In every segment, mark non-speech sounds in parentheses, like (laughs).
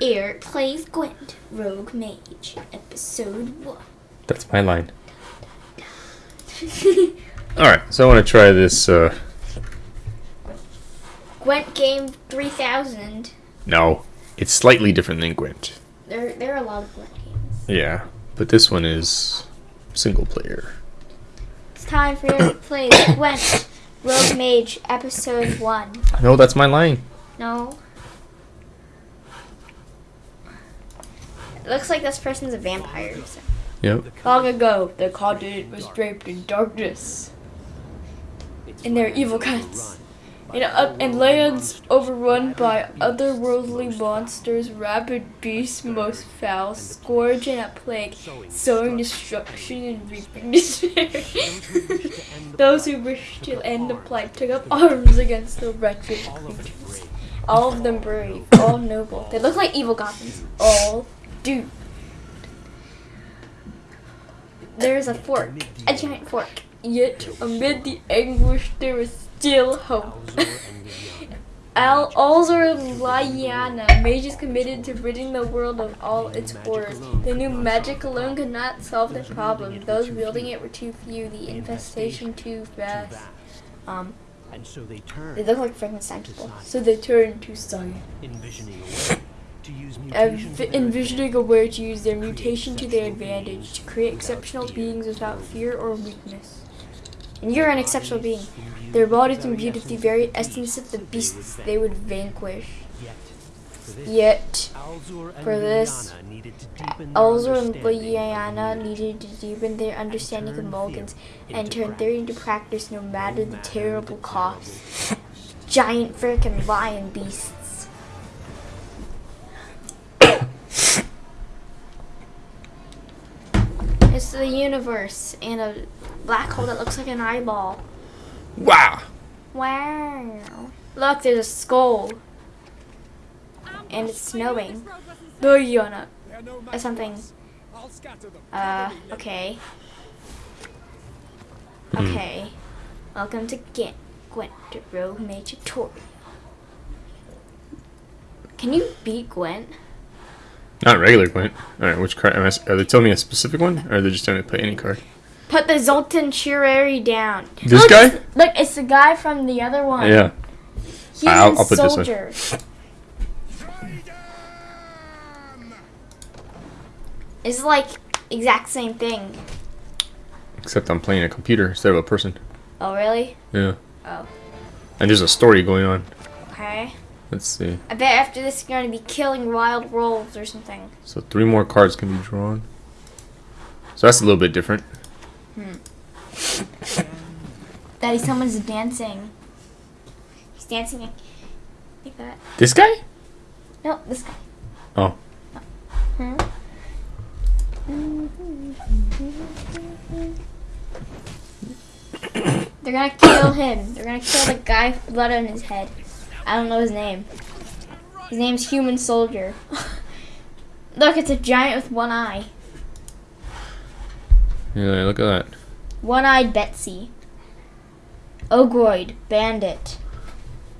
Eric plays Gwent, Rogue Mage, episode one. That's my line. (laughs) Alright, so I want to try this. Uh, Gwent game 3000. no, it's slightly different than Gwent. There, there are a lot of Gwent games. Yeah, but this one is single player. It's time for you to (coughs) play Gwent, Rogue Mage, episode one. No, that's my line. No. It looks like this person's a vampire. So. Yep. Long ago, the continent was draped in darkness. And their evil cuts. In, uh, in lands overrun by otherworldly monsters, rabid beasts most foul, scourge and a plague, sowing destruction and reaping (laughs) despair. Those who wished to end the plight took up arms against the wretched creatures. All of them brave, all noble. They look like evil goblins. All do. There's a fork, a giant fork. Yet amid the anguish, there is still hope. Al Alzur Lyanna, mages committed to ridding the world of all its horrors. They knew magic alone could not solve the problem. Those wielding it were too few, the infestation too fast. Um, And so they turn, they look like Frankenstein people. So they turned to science. envisioning a to use Env- envisioning a way to use their mutation to their advantage, to create exceptional beings without fear or weakness. And you're an exceptional being. Their bodies imbued with the very essence of the beasts they would vanquish. Yet, for this, Lyanna needed to deepen their Alzur and. Lyanna needed to deepen their understanding of mutagens and turn theory into practice no matter the terrible cost. (laughs) Giant freaking lion beasts. It's the universe and a black hole that looks like an eyeball. Wow. Wow. Look, there's a skull. And it's snowing. Lyanna. Or something. Uh, okay. Okay. Welcome to Gwent, Gwent, the Rogue Mage tutorial. Can you beat Gwent? Not regular Gwent. Alright, which card? am I s- Are they telling me a specific one? Or are they just telling me to play any card? Put the Zoltan Chivay down. This Look, guy? it's- Look, it's the guy from the other one. Yeah. He's I'll- a I'll put this one. It's like exact same thing. Except I'm playing a computer instead of a person. Oh, really? Yeah. Oh. And there's a story going on. Okay. Let's see. I bet after this you're going to be killing wild wolves or something. So three more cards can be drawn. So that's a little bit different. Daddy, someone's dancing. He's dancing like, like that. This guy? No, this guy. Oh. Hmm? They're gonna kill him. They're gonna kill the guy with blood on his head. I don't know his name. His name's Human Soldier. (laughs) Look, it's a giant with one eye. Yeah, look at that. One-eyed Betsy. Ogroid, bandit.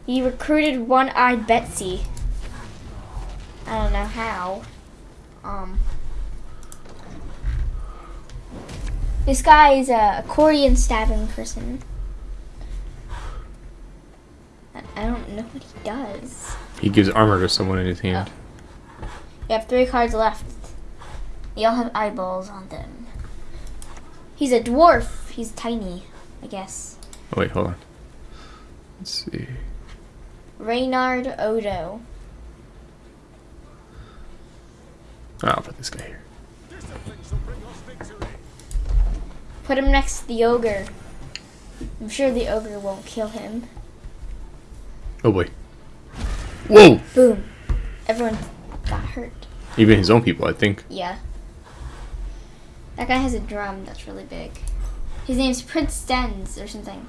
He recruited one-eyed Betsy. I don't know how. Um. This guy is a accordion stabbing person. I don't know what he does. He gives armor to someone in his oh. hand. You have three cards left. They all have eyeballs on them. He's a dwarf. He's tiny, I guess. Oh, wait, hold on. Let's see. Reynard Odo. Oh, I'll put this guy here. Put him next to the ogre. I'm sure the ogre won't kill him. Oh boy. Whoa! Boom. Everyone got hurt. Even his own people, I think. Yeah. That guy has a drum that's really big. His name's Prince Stens or something.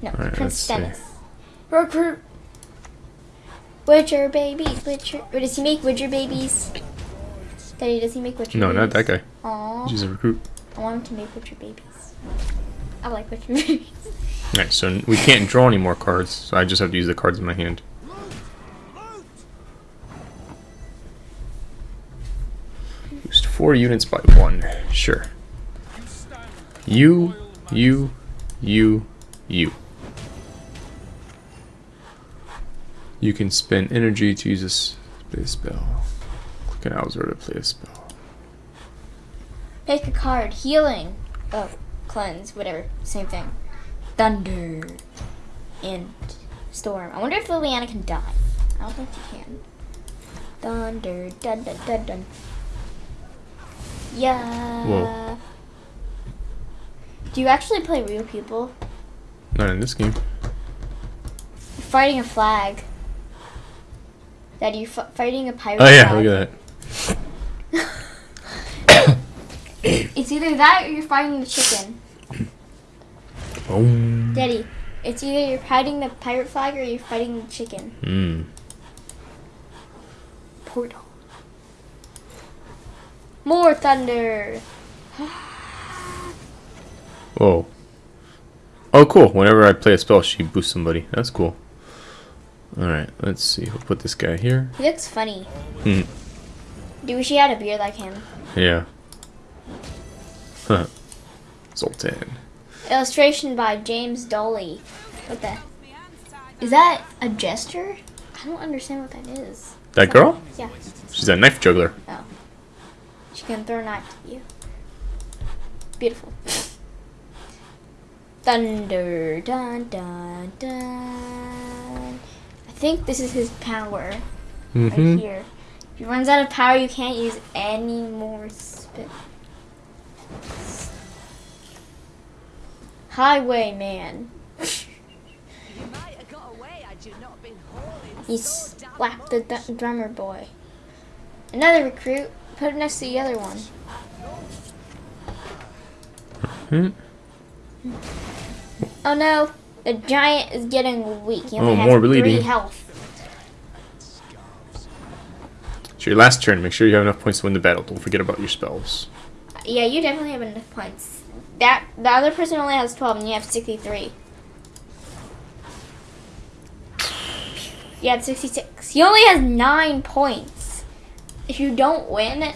No, Alright, Prince let's see. Stennis. Recruit. Witcher babies. Witcher. Or does he make Witcher babies? Daddy, does he make Witcher No, babies? not that guy. Aww. He's a recruit. I want him to make Witcher babies. I like Witcher (laughs) babies. Alright, so we can't draw any more cards, so I just have to use the cards in my hand. four units by one. Sure. You, you, you, you. You can spend energy to use a spell. Click an Alzur to play a spell. Pick a card. Healing. Oh, cleanse. Whatever. Same thing. Thunder. And storm. I wonder if Liliana can die. I don't think she can. Thunder. Dun dun dun dun. Yeah. Whoa. Do you actually play real people? Not in this game. You're fighting a flag. That you f- fighting a pirate Oh yeah, flag. look at that. (laughs) It's either that or you're fighting the chicken. Boom. Daddy, it's either you're fighting the pirate flag or you're fighting the chicken. Hmm. Portal. More thunder. (sighs) Whoa. Oh, cool. Whenever I play a spell, she boosts somebody. That's cool. Alright, let's see. We'll put this guy here. He looks funny. Hmm. Do wish he had a beard like him? Yeah. Huh. (laughs) Zoltan. Illustration by James Dolly. What the? Is that a gesture? I don't understand what that is. That girl? Yeah. She's a knife juggler. Oh. She can throw a knife at you. Beautiful. (laughs) Thunder, dun dun dun. I think this is his power right Mm-hmm. here. If he runs out of power, you can't use any more spit. Hauling He slapped the d- drummer boy. Another recruit. Put it next to the other one. Hmm. Oh no, the giant is getting weak. He only Oh, has more three bleeding. health. It's your last turn. Make sure you have enough points to win the battle. Don't forget about your spells. Yeah, you definitely have enough points. That the other person only has twelve, and you have sixty-three. You have sixty-six. He only has nine points. If you don't win,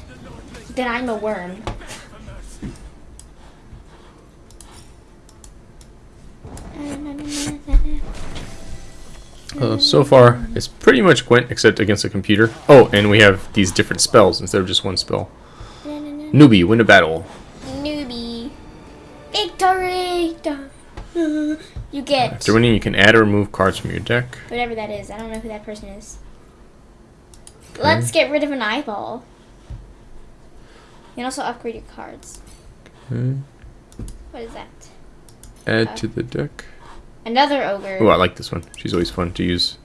then I'm a worm. Uh, so far, it's pretty much Gwent except against a computer. Oh, and we have these different spells instead of just one spell. Newbie, win a battle. Victory! You get After winning, you can add or remove cards from your deck. whatever that is. I don't know who that person is. Let's get rid of an eyeball. You can also upgrade your cards. Okay. What is that? Add to the deck. Another ogre. Oh, I like this one. She's always fun to use.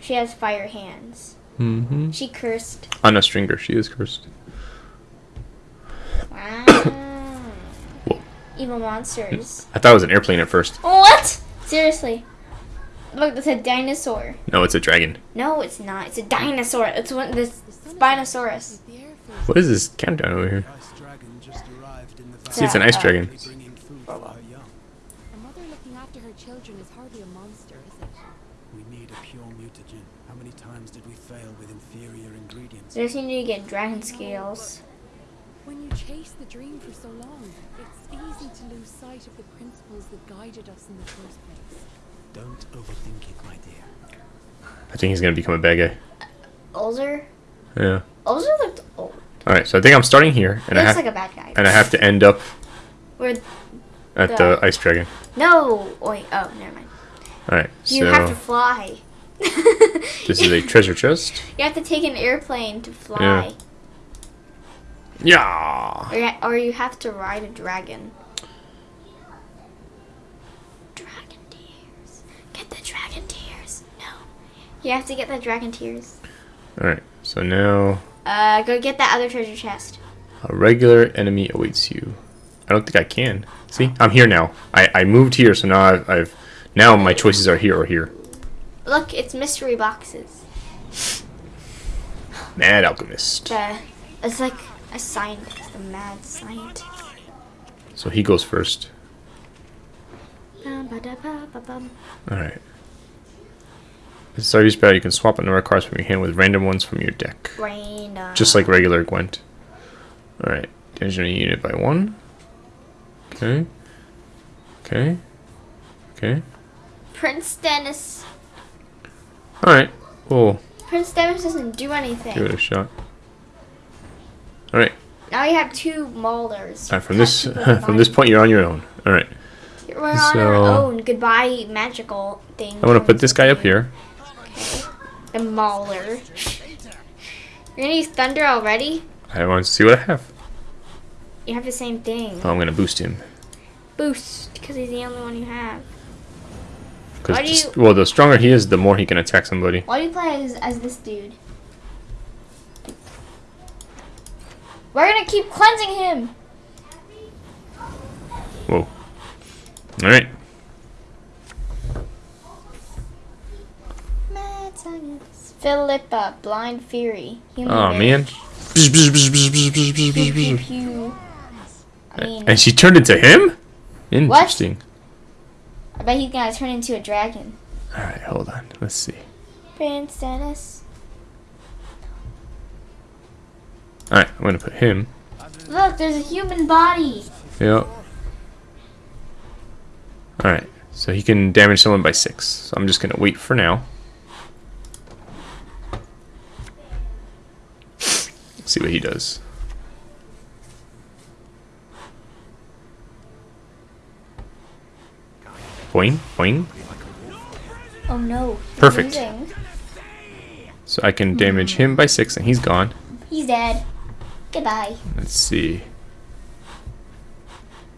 She has fire hands. Mm-hmm. She cursed. Anna Strenger, she is cursed. Wow. Whoa. Evil monsters. (laughs) I thought it was an airplane at first. What? Seriously. Look, it's a dinosaur. No, it's a dragon. No, it's not. It's a dinosaur. It's one this Spinosaurus. the Air Force. What is this countdown over here? Ice just arrived in the See, it's an ice uh, dragon. bringing food for her young. A mother looking after her children is hardly a monster, is it? We need a pure mutagen. How many times did we fail with inferior ingredients? So I just need to get dragon scales. When you chase the dream for so long, it's easy to lose sight of the principles that guided us in the first place. Don't overthink it, my dear. I think he's gonna become a bad guy. Uh, Alzur? Yeah. Alzur looked old. All right, so I think I'm starting here, He and I looks have like a bad guy. and I have to end up Where at The- the ice dragon. no, wait. Oh, never mind. All right, so You so have to fly. (laughs) this is a treasure chest. You have to take an airplane to fly, Yeah. Yeah. or, you or you have to ride a dragon. Dragon tears. Get the dragon tears. No, you have to get the dragon tears. All right, so now Uh, go get that other treasure chest. a regular enemy awaits you. I don't think I can. See, I'm here now. I, I moved here, so now I've, I've now my choices are here or here. Look, it's mystery boxes. Mad alchemist. The, it's like a scientist, a mad scientist. So he goes first. The start of each battle, you can swap a number of cards from your hand with random ones from your deck. Random. Just like regular Gwent. Alright. Damage a unit by one. Okay. Okay. Okay. Prince Dennis. Alright. We'll Prince Dennis doesn't do anything. give it a shot. Alright. Now you have two Maulers. Alright, (laughs) from this from this point you're on your own. Alright. We're on our own. Goodbye, magical thing. I'm gonna put this guy up here. The Mauler. You're gonna use Thunder already? I want to see what I have. You have the same thing. Oh, I'm gonna boost him. Boost, because he's the only one you have. Because you- well the stronger he is, the more he can attack somebody. Why do you play as, as this dude? We're gonna keep cleansing him. Alright. Philippa, Blind Fury. Human Oh Race. man. Pew, pew, pew. I mean, And she turned into him? Interesting. I bet he's gonna turn into a dragon. Alright, hold on. Let's see. Prince Dennis. Alright, I'm gonna put him. Look, there's a human body. Yep. Alright, so he can damage someone by six. So I'm just gonna wait for now. See what he does. Boing, boing. Oh no. Perfect. losing. So I can damage him by six and he's gone. He's dead. Goodbye. Let's see.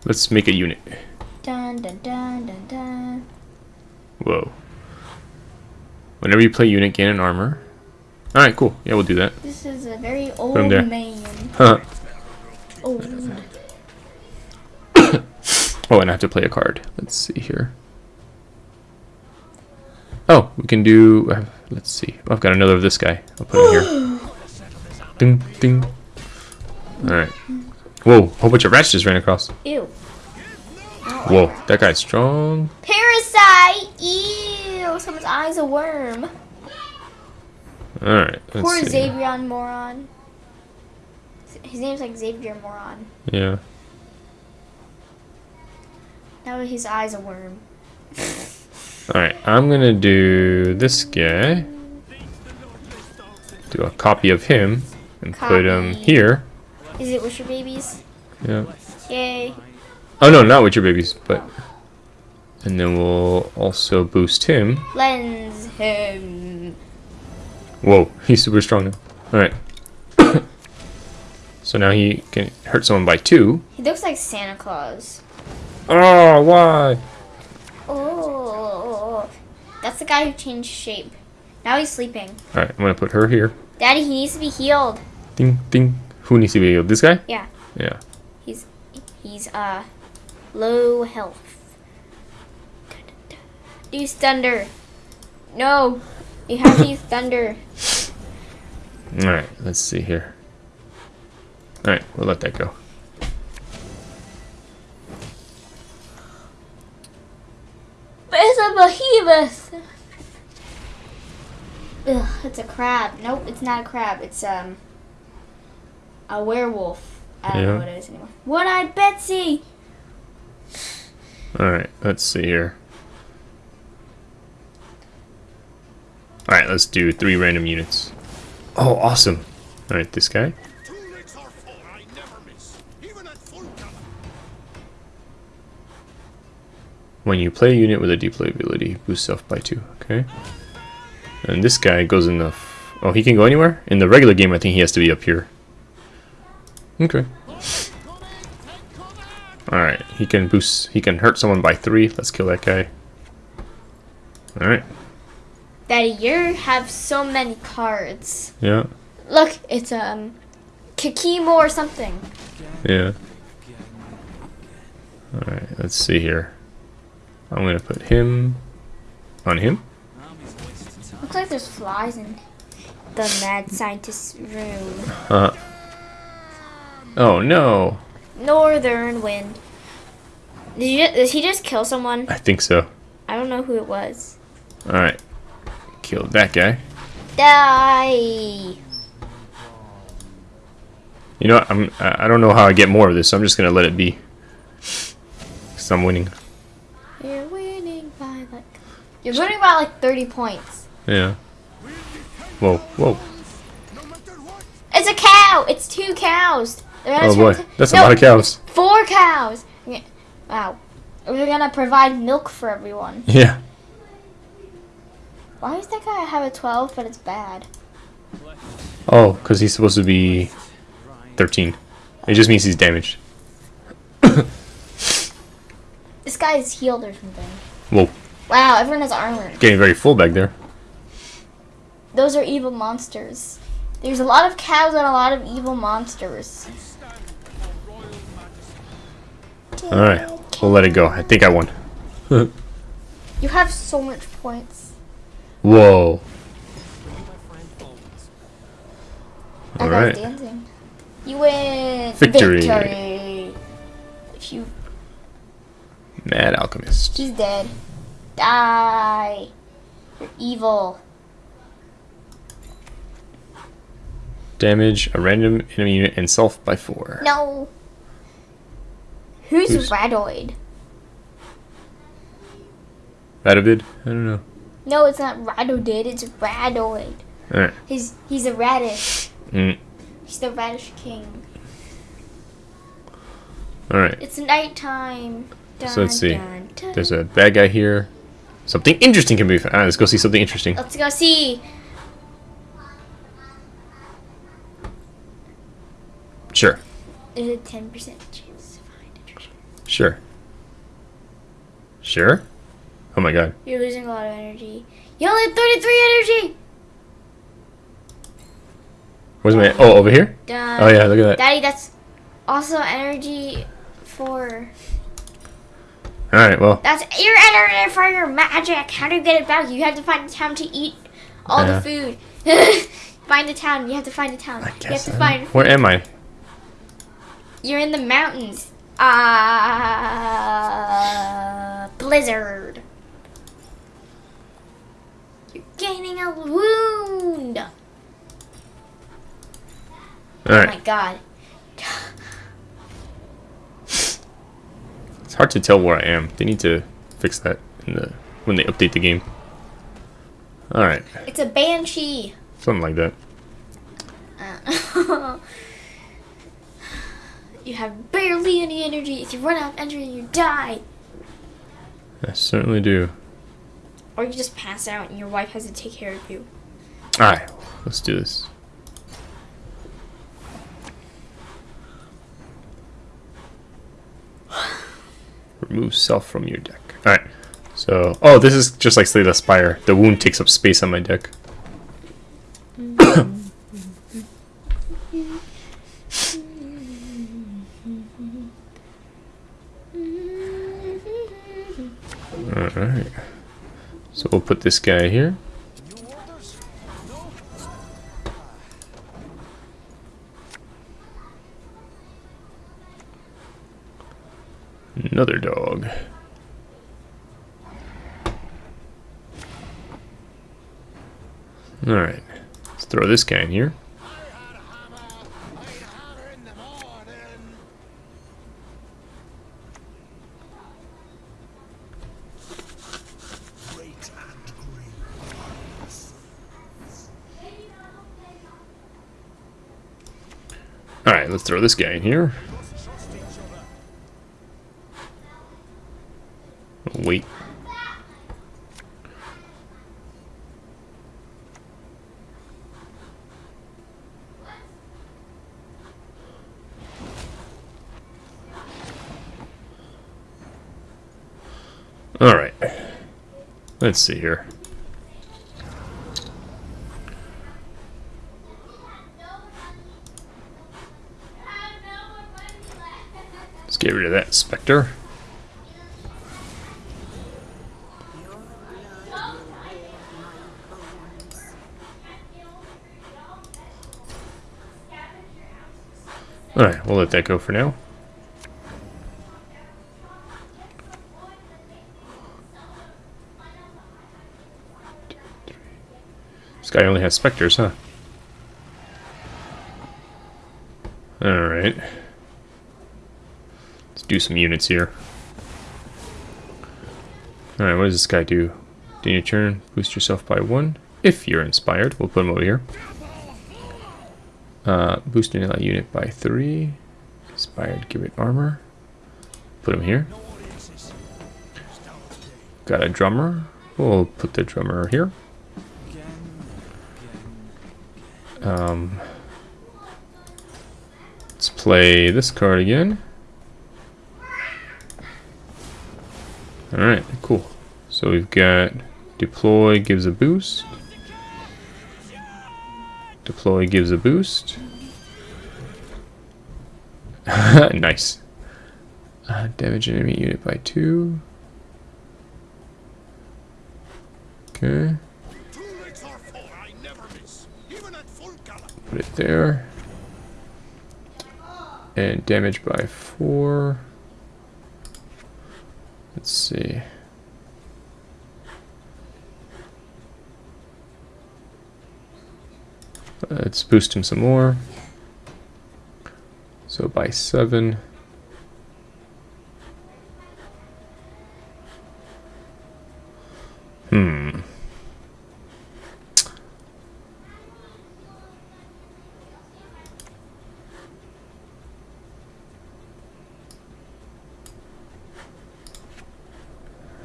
Let's make a unit. Dun dun dun dun dun. Whoa. Whenever you play unit, gain an armor. Alright, cool. Yeah, we'll do that. This is a very old him there. man. Huh. Old. (coughs) Oh, and I have to play a card. Let's see here. Oh, we can do. Uh, let's see. Oh, I've got another of this guy. I'll put him here. (gasps) Ding, ding. Alright. Whoa, a whole bunch of rats just ran across. Ew. Whoa, that guy's strong. Parasite! Ew! Someone's eye's a worm. Alright, let's Poor see. Xavier Moran. His name's like Xavier Moran. Yeah. Now his eye's a worm. Alright, I'm gonna do this guy. Do a copy of him and put him here. Is it Wisher Babies? Yeah. Yay. Oh no, not with your babies, but. And then we'll also boost him. Lens him. Whoa, he's super strong now. Alright. (coughs) so now he can hurt someone by two. He looks like Santa Claus. Oh, why? Oh. That's the guy who changed shape. Now he's sleeping. Alright, I'm gonna put her here. Daddy, he needs to be healed. Ding, ding. Who needs to be healed? This guy? Yeah. Yeah. He's he's uh low health. Use thunder. No. You have to use thunder. Alright, let's see here. Alright, we'll let that go. It's a behemoth. Ugh, it's a crab. Nope, it's not a crab. It's um a werewolf. I don't Yeah. know what it is anymore. One-eyed Betsy. Alright, let's see here. Alright, let's do three random units. Oh, awesome. Alright, this guy. Two licks or four, I never miss. Even at full gallop. When you play a unit with a deploy ability, boost self by two. Okay. And this guy goes in the. F oh, he can go anywhere? In the regular game, I think he has to be up here. Okay. Alright, he can boost. He can hurt someone by three. Let's kill that guy. Alright. Daddy, you have so many cards. Yeah. Look, it's um Kikimo or something. Yeah. Alright, let's see here. I'm gonna put him on him. Looks like there's flies in the mad scientist's room. Uh. Oh no. Northern wind. Did, you, did he just kill someone? I think so. I don't know who it was. Alright. Kill that guy. Die. You know, what, I'm. I don't know how I get more of this, so I'm just gonna let it be. Cause I'm winning. You're winning by like. You're winning by like 30 points. Yeah. Whoa, whoa. No matter what. It's a cow. It's two cows. Oh boy, to- that's a lot of cows. Four cows. Wow. We're gonna provide milk for everyone. (laughs) Yeah. Why does that guy have a 12 but it's bad? Oh, because he's supposed to be 13. It just means he's damaged. (coughs) This guy is healed or something. Whoa, Wow, everyone has armor. getting very full back there. Those are evil monsters. There's a lot of cows and a lot of evil monsters. Alright, we'll let it go. I think I won. (laughs) You have so much points. Whoa. Alright. dancing. You win. Victory. Victory. If you, Mad Alchemist. he's dead. Die. You're evil. Damage a random enemy unit and self by 4. No. Who's, Who's- Radoid? Radovid? I don't know. No, it's not Radodid. It's Radoid. Alright. He's he's a radish. Mm. He's the radish king. Alright. It's nighttime. Dun, So let's see. dun, dun. There's a bad guy here. Something interesting can be found. Ah, let's go see something interesting. Let's go see. Sure. There's a ten percent chance to find a treasure. Sure. Sure? Oh my god. You're losing a lot of energy. You only have thirty-three energy. Where's my... Oh, over here? Oh yeah, look at that. Daddy, that's also energy for. Alright, well. That's your energy for your magic. How do you get it back? You have to find a town to eat all the food. (laughs) find a town. You have to find a town. I you have guess. to I find. Where am I? You're in the mountains. Ah, blizzard. You're gaining a wound. Oh Alright. my god. It's hard to tell where I am. They need to fix that in the when they update the game. Alright. It's a banshee. Something like that. Uh, (laughs) you have barely any energy. If you run out of energy, you die. I certainly do. Or you just pass out and your wife has to take care of you. Alright, let's do this. (sighs) Remove self from your deck. Alright. So, oh, this is just like Slay the Spire. The wound takes up space on my deck. Alright. So we'll put this guy here. Another dog. Alright. Let's throw this guy in here. I had a hammer. I'd hammer in the morning. Great and green. Alright, let's throw this guy in here. Other. Wait. Alright. Let's see here. Get rid of that Spectre. Alright, we'll let that go for now. This guy only has specters, huh? Alright. Let's do some units here. Alright, what does this guy do? Do your turn, boost yourself by one. If you're inspired, we'll put him over here. Uh, boost unit by three. Inspired, give it armor. Put him here. Got a drummer. We'll put the drummer here. Um, let's play this card again. Alright, cool. So we've got deploy gives a boost. Deploy gives a boost. (laughs) nice. Uh, damage enemy unit by two. Okay, put it there. And damage by four. Let's see. Let's boost him some more. So by seven. Hmm.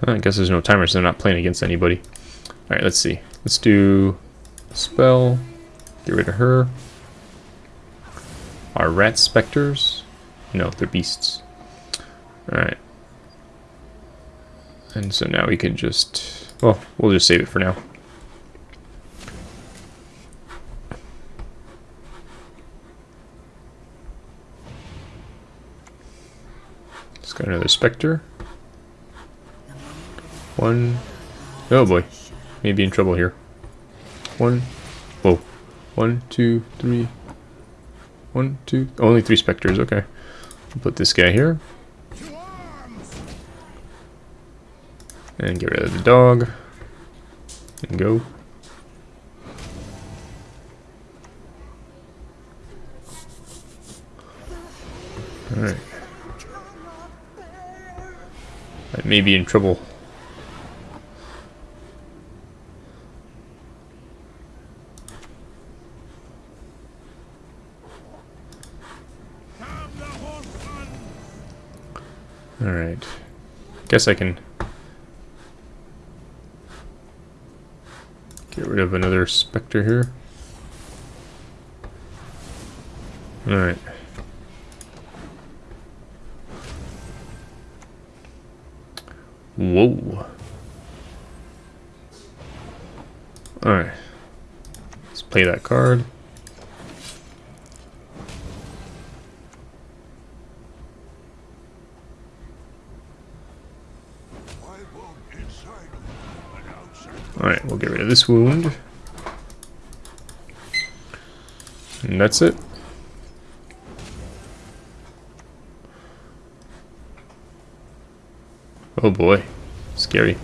I guess there's no timer, so they're not playing against anybody. Alright, let's see. Let's do spell. Get rid of her. Are rat specters? No, they're beasts. Alright. And so now we can just... Well, we'll just save it for now. Just got another specter. One. Oh boy. Maybe in trouble here. One. Whoa. One, two, three. One, two. Only three specters. Okay. We'll put this guy here. And get rid of the dog. And go. Alright. I may be in trouble. Alright. Guess I can get rid of another specter here. Alright. This wound. And that's it. Oh boy. Scary.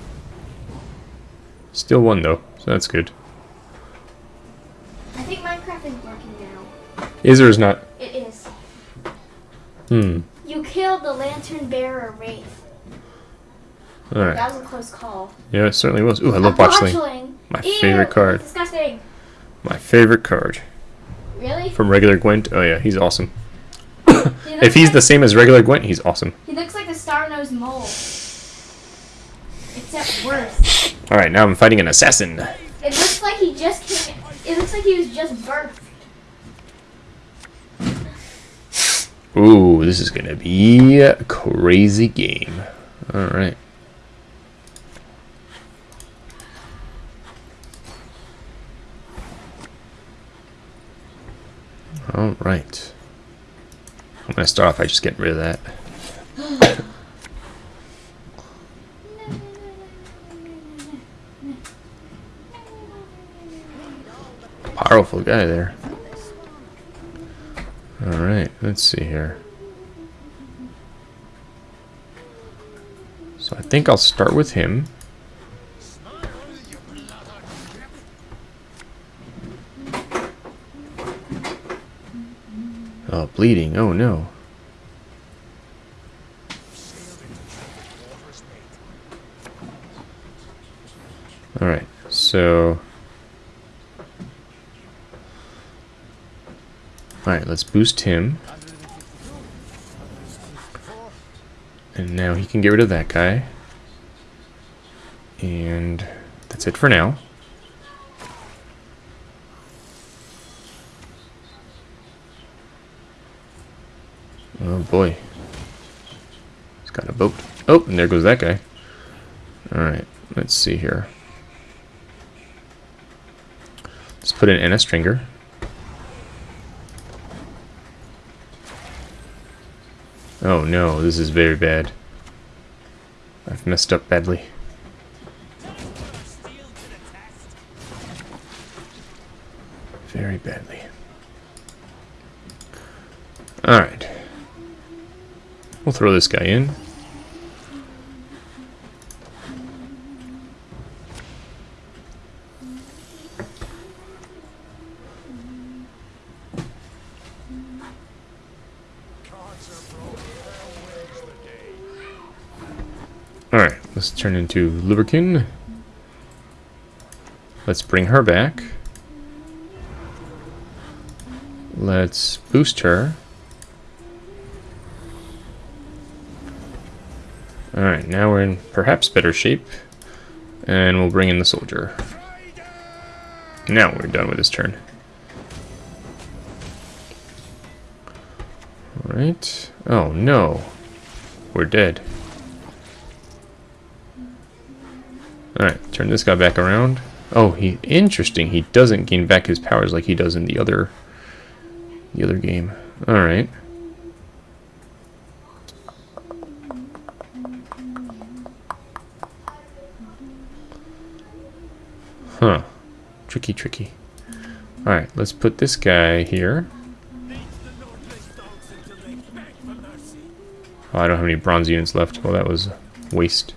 Still one though, so that's good. I think Minecraft is working now. Is or is not? It is. Hmm. You killed the lantern bearer wraith. Alright. That was a close call. Yeah, it certainly was. Ooh, I love botchling. My Ew, favorite card. Disgusting. My favorite card. Really? From regular Gwent. Oh yeah, he's awesome. (coughs) He If he's like, the same as regular Gwent, he's awesome. He looks like a star-nosed mole. Except worse. Alright, now I'm fighting an assassin. It looks like he just came. It looks like he was just birthed. Ooh, this is gonna be a crazy game. Alright. Alright. I'm gonna start off by just getting rid of that. Powerful guy there. Alright, let's see here. So I think I'll start with him. Oh, bleeding. Oh no. Alright, so... Alright, let's boost him. And now he can get rid of that guy. And that's it for now. Oh boy. He's got a boat. Oh, and there goes that guy. Alright, let's see here. Let's put it in Anna Strenger. Oh no, this is very bad. I've messed up badly. Very badly. Alright. We'll throw this guy in. Alright, let's turn into Lubberkin. Let's bring her back. Let's boost her. Now we're in perhaps better shape. And we'll bring in the soldier. Now we're done with this turn. Alright. Oh no. We're dead. Alright, turn this guy back around. Oh, he interesting. He doesn't gain back his powers like he does in the other the other game. Alright. Tricky, tricky. Alright, let's put this guy here. Oh, I don't have any bronze units left. Well, that was waste.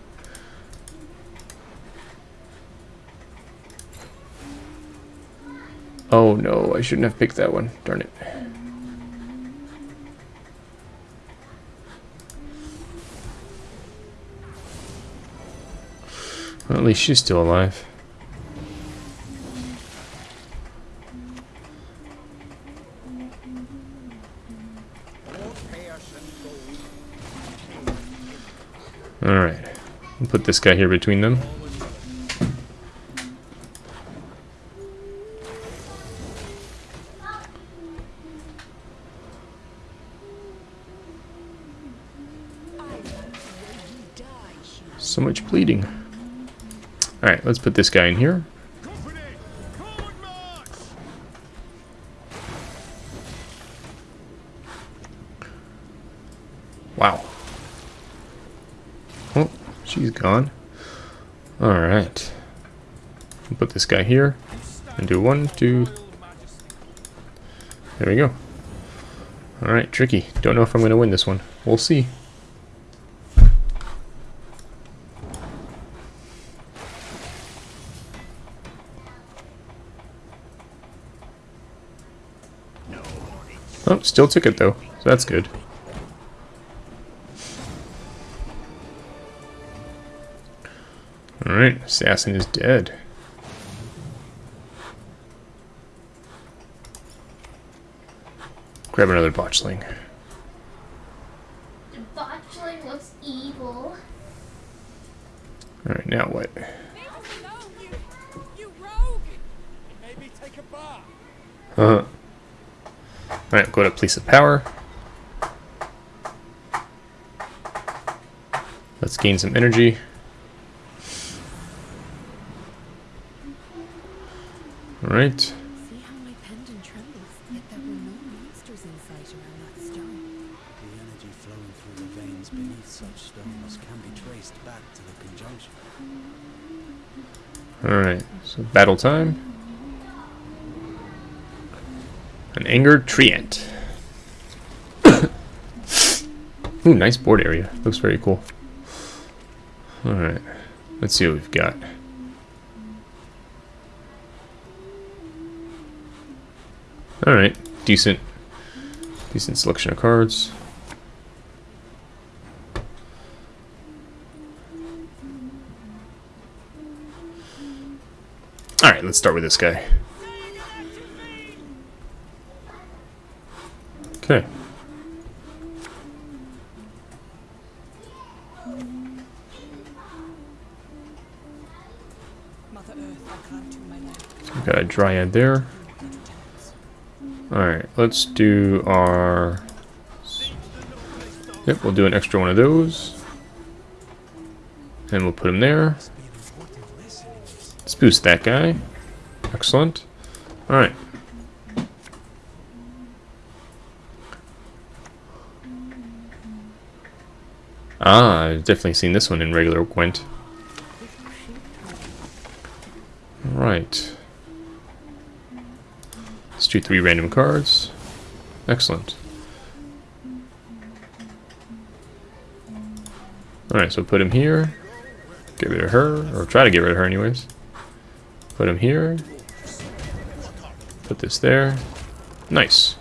Oh no, I shouldn't have picked that one. Darn it. Well, at least she's still alive. Alright. We'll this guy here between them. So much bleeding. Alright, let's put this guy in here. She's. Alright. Put this guy here. And do one, two. There we go. Alright, tricky. Don't know if I'm going to win this one. We'll see. Oh, still took it though. So that's good. Alright, assassin is dead. Grab another botchling. The botchling looks evil. Alright, now what? Leave us alone, you, you rogue! Maybe take a bath. Uh huh. Alright, go to Place of Power. Let's gain some energy. Alright. See how my pendant trembles? Yet there were no monsters in sight around that stone. The energy flowing through the veins beneath such stones can be traced back to the conjunction. Alright, so battle time. An angered treant. (coughs) Ooh, nice board area. Looks very cool. Alright, let's see what we've got. Alright, decent Decent selection of cards. Alright, let's start with this guy. Okay. Mother Earth, I cry to my land. Got a dryad there. Alright, let's do our... Yep, we'll do an extra one of those. And we'll put him there. Let's boost that guy. Excellent. Alright. Ah, I've definitely seen this one in regular Gwent. Let's three random cards. Excellent. Alright, so put him here. Get rid of her, or try to get rid of her anyways. Put him here. Put this there. Nice.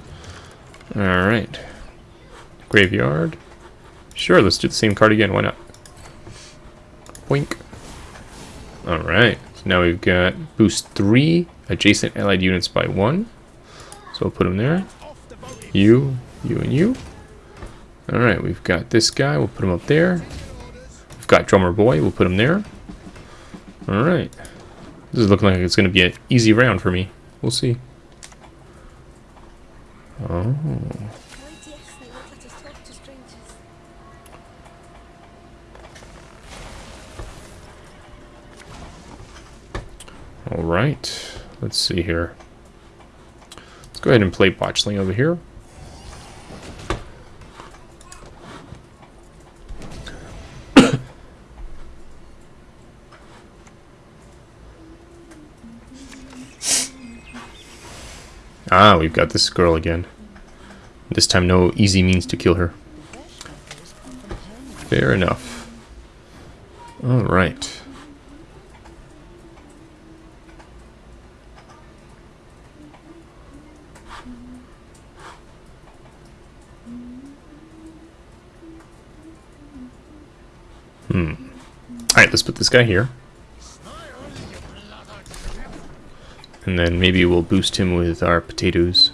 Alright. Graveyard. Sure, let's do the same card again, why not? Wink. Alright, so now we've got boost 3 adjacent allied units by 1. So we'll put them there. You, you, and you. Alright, we've got this guy, we'll put him up there. We've got Drummer Boy, we'll put him there. Alright. This is looking like it's going to be an easy round for me. We'll see. Oh. Alright. Let's see here. Go ahead and play Botchling over here. (coughs) ah, we've got this girl again. This time no easy means to kill her. Fair enough. Alright. Let's put this guy here. And then maybe we'll boost him with our potatoes.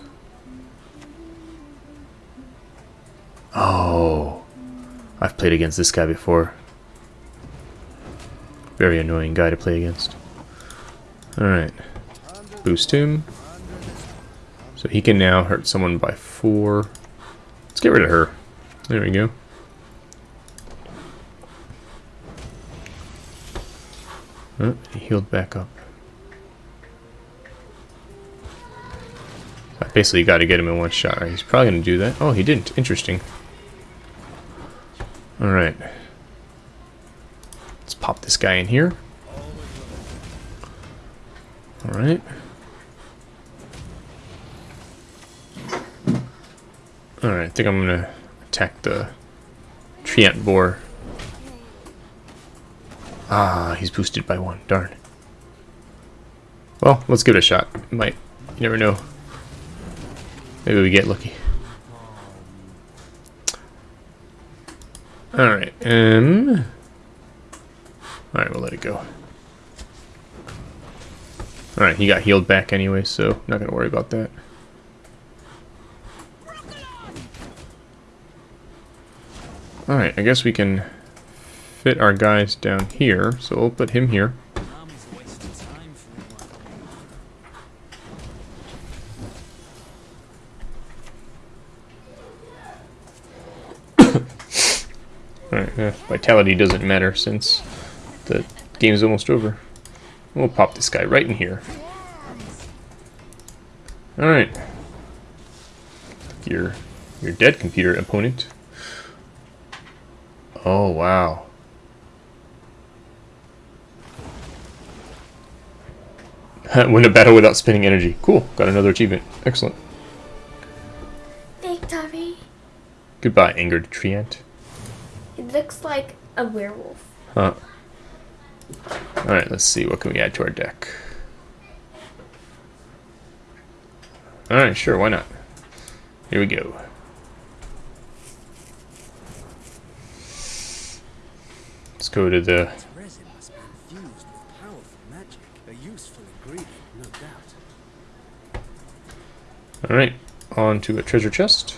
Oh. I've played against this guy before. Very annoying guy to play against. Alright. Boost him. So he can now hurt someone by four. Let's get rid of her. There we go. He healed back up. I basically got to get him in one shot, right? He's probably going to do that. Oh, he didn't. Interesting. Alright. Let's pop this guy in here. Alright. Alright, I think I'm going to attack the Treant Boar. Ah, he's boosted by one. Darn. Well, let's give it a shot. Might. You never know. Maybe we get lucky. Alright, um... Alright, we'll let it go. Alright, he got healed back anyway, so not gonna worry about that. Alright, I guess we can fit our guys down here, so we'll put him here. (coughs) Alright, uh, vitality doesn't matter since the game's almost over. We'll pop this guy right in here. Alright. Your your dead computer opponent. Oh wow. (laughs) Win a battle without spending energy. Cool. Got another achievement. Excellent. Victory. Goodbye, angered treant. It looks like a werewolf. Huh. Alright, let's see. What can we add to our deck? Alright, sure. Why not? Here we go. Let's go to the Alright, on to a treasure chest.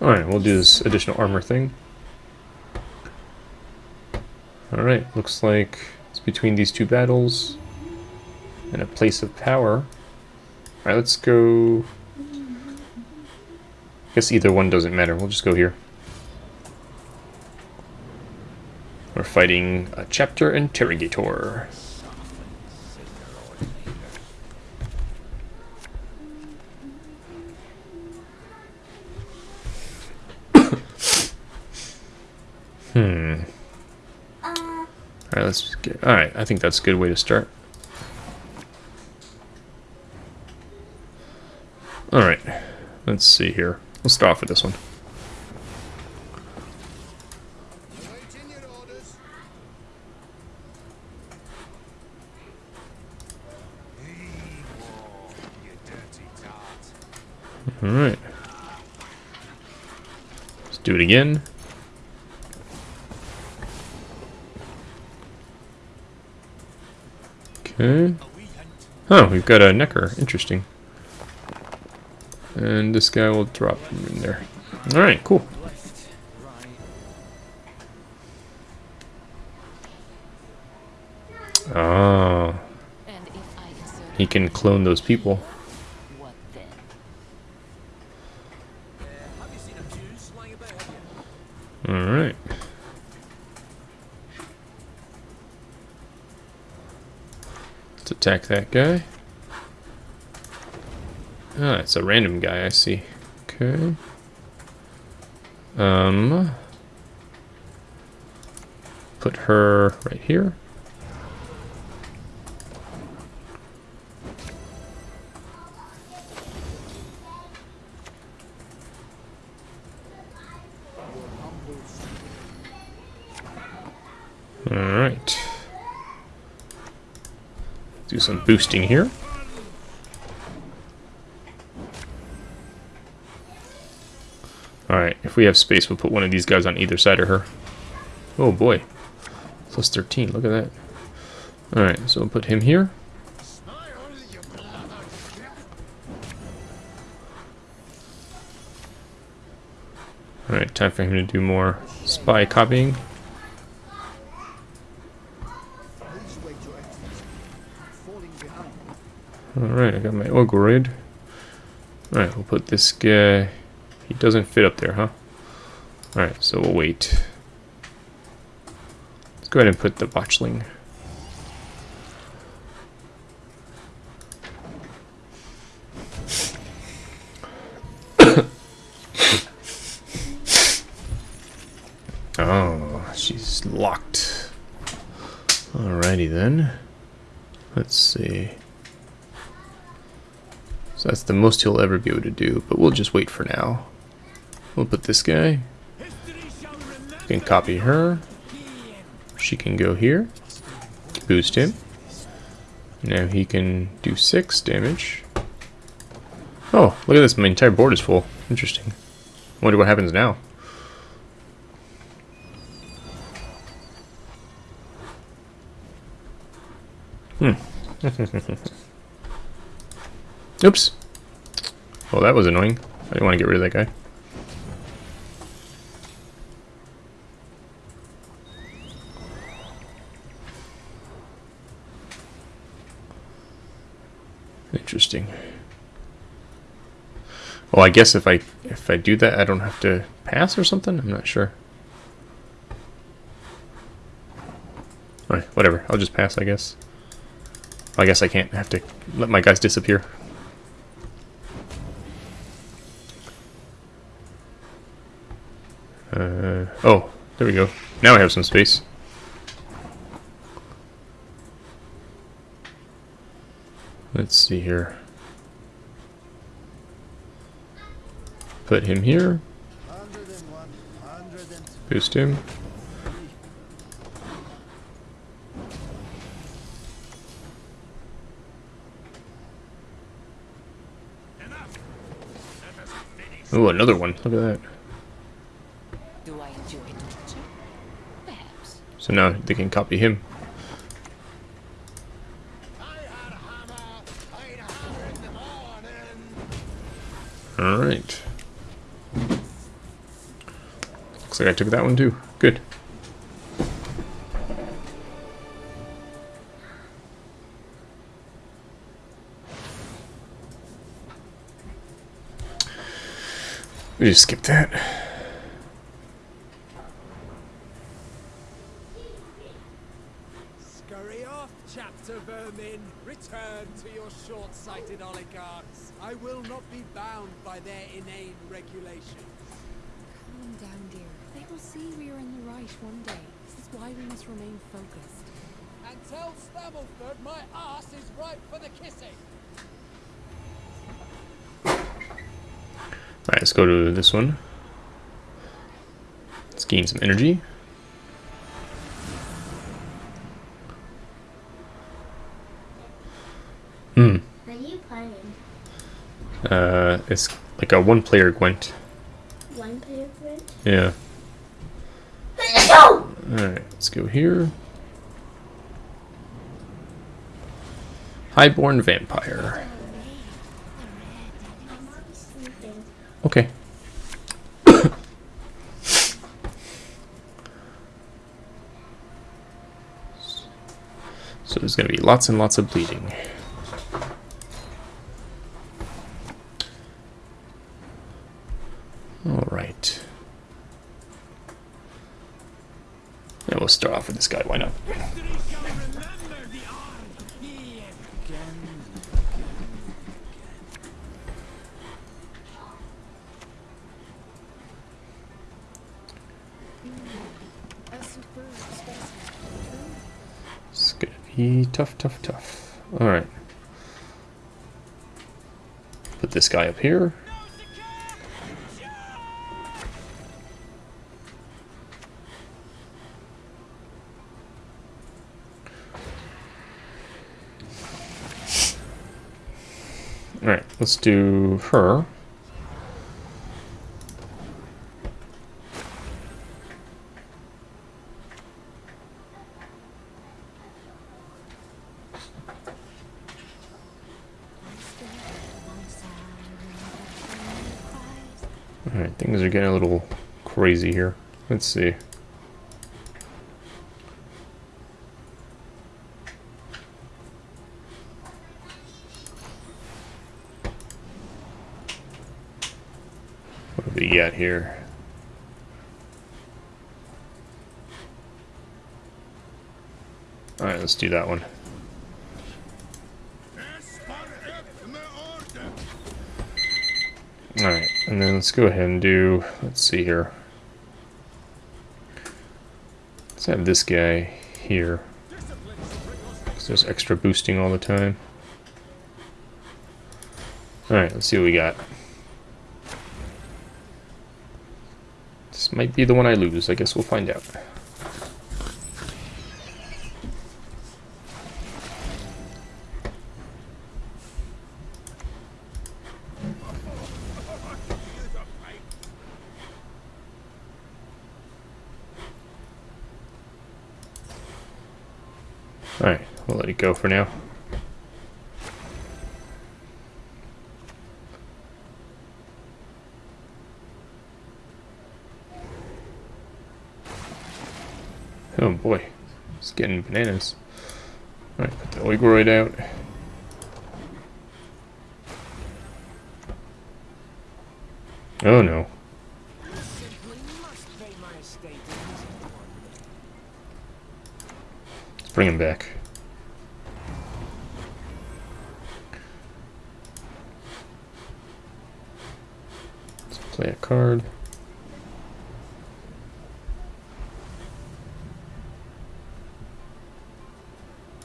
Alright, we'll do this additional armor thing. Alright, looks like it's between these two battles and a place of power. Alright, let's go guess either one doesn't matter. We'll just go here. We're fighting a chapter interrogator. (coughs) hmm. Alright, let's get. Alright, I think that's a good way to start. Alright, let's see here. Let's start off with this one. Alright. Let's do it again. Okay. Oh, we've got a Nekker. Interesting. And this guy will drop him in there. Alright, cool. Oh, he can clone those people. Alright. Let's attack that guy. Ah, it's a random guy, I see. Okay. Um. Put her right here. Alright. Do some boosting here. Alright, if we have space, we'll put one of these guys on either side of her. Oh boy. Plus 13, look at that. Alright, so we'll put him here. Alright, time for him to do more spy copying. Alright, I got my Ogroid. Alright, we'll put this guy... He doesn't fit up there, huh? Alright, so we'll wait. Let's go ahead and put the Botchling. (coughs) oh, she's locked. Alrighty then. Let's see. So that's the most he'll ever be able to do, but we'll just wait for now. We'll put this guy. We can copy her. She can go here. Boost him. Now he can do 6 damage. Oh, look at this. My entire board is full. Interesting. Wonder what happens now. Hmm. (laughs) Oops. Well, that was annoying. I didn't want to get rid of that guy. Interesting. Well, I guess if I if I do that, I don't have to pass or something. I'm not sure. Alright, whatever. I'll just pass, I guess. I guess I can't have to let my guys disappear. Uh, oh, there we go. Now I have some space. let's see here. Put him here. Boost him. Oh, another one. Look at that. So now they can copy him. I took that one too. Good. We just skip that. Scurry off, chapter vermin. Return to your short-sighted oligarchs. I will not be bound by their inane regulations. Calm down, dear. They will see we are in the right one day. This is why we must remain focused. And tell Stammelford my ass is ripe for the kissing. Alright, let's go to this one. Let's gain some energy. Hmm. What are you playing? Uh, it's like a one-player Gwent. One player print? Yeah. Let's go here. Highborn Vampire. Okay. (coughs) so there's gonna be lots and lots of bleeding. Alright. Yeah, we'll start off with this guy, why not? A superb specimen. It's gonna be tough, tough, tough. Alright. Put this guy up here. Alright, let's do her. Here. Let's see. What do we got here? Alright, let's do that one. Alright, and then let's go ahead and do, let's see here. Let's have this guy here. 'Cause there's extra boosting all the time. Alright, let's see what we got. This might be the one I lose. I guess we'll find out. We'll let it go for now. Oh boy, it's getting bananas. Alright, put the Ogroid out. Oh no. Let's bring him back. Play a card.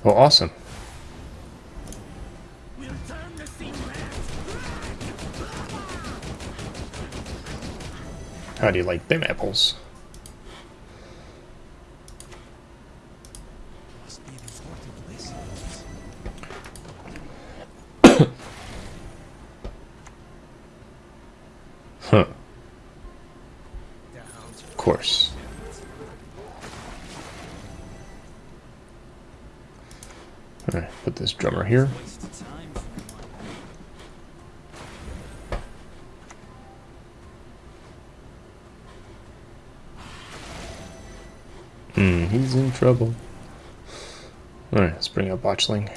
Oh, awesome. How do you like them apples? Must be the sort of places. Huh. Of course. Put this drummer here. Hmm, he's in trouble. Alright, let's bring up Botchling.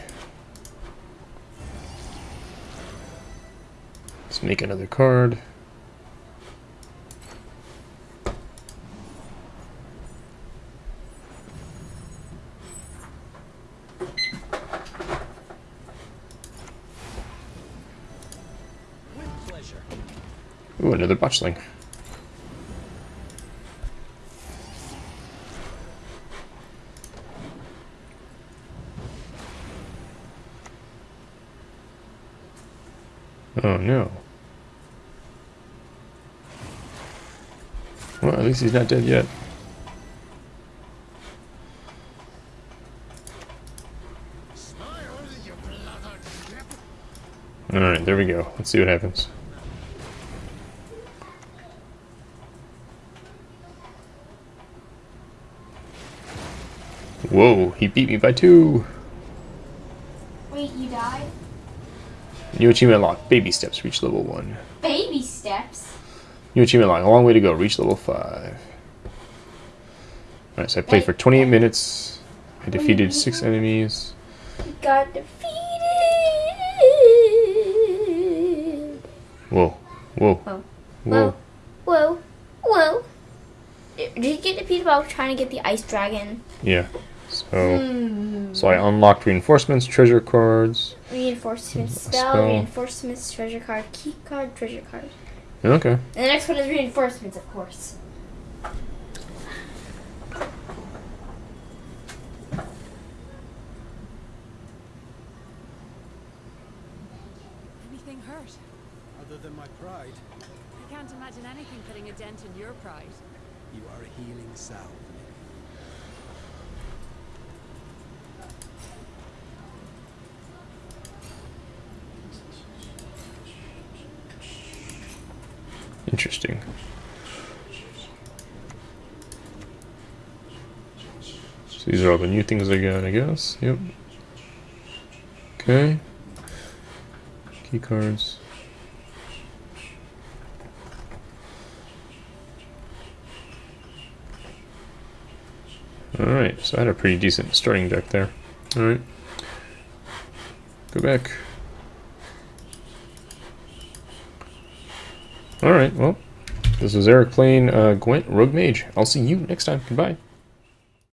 Let's make another card. Another Botchling. Oh no. Well, at least he's not dead yet. Alright, there we go. Let's see what happens. Whoa, he beat me by two. Wait, you died? New achievement unlocked. Baby steps. Reach level one. Baby steps. New achievement unlocked. A long way to go. Reach level five. Alright, so I played for 28 minutes. I defeated six enemies. Got defeated. Whoa. Whoa. Whoa. Whoa. Whoa. Whoa. Did you get defeated while trying to get the ice dragon? Yeah. So, Hmm. so I unlocked reinforcements, treasure cards. Reinforcement spell, Spell. reinforcements, treasure card, key card, treasure card. Okay. And the next one is reinforcements, of course. Anything hurt? Other than my pride, I can't imagine anything putting a dent in your pride. you are a healing salve. Interesting. So these are all the new things I got, I guess. Yep. Okay. Key cards. Alright, so I had a pretty decent starting deck there. Alright. Go back. Alright, well, this was Eric playing uh, Gwent Rogue Mage. I'll see you next time. Goodbye.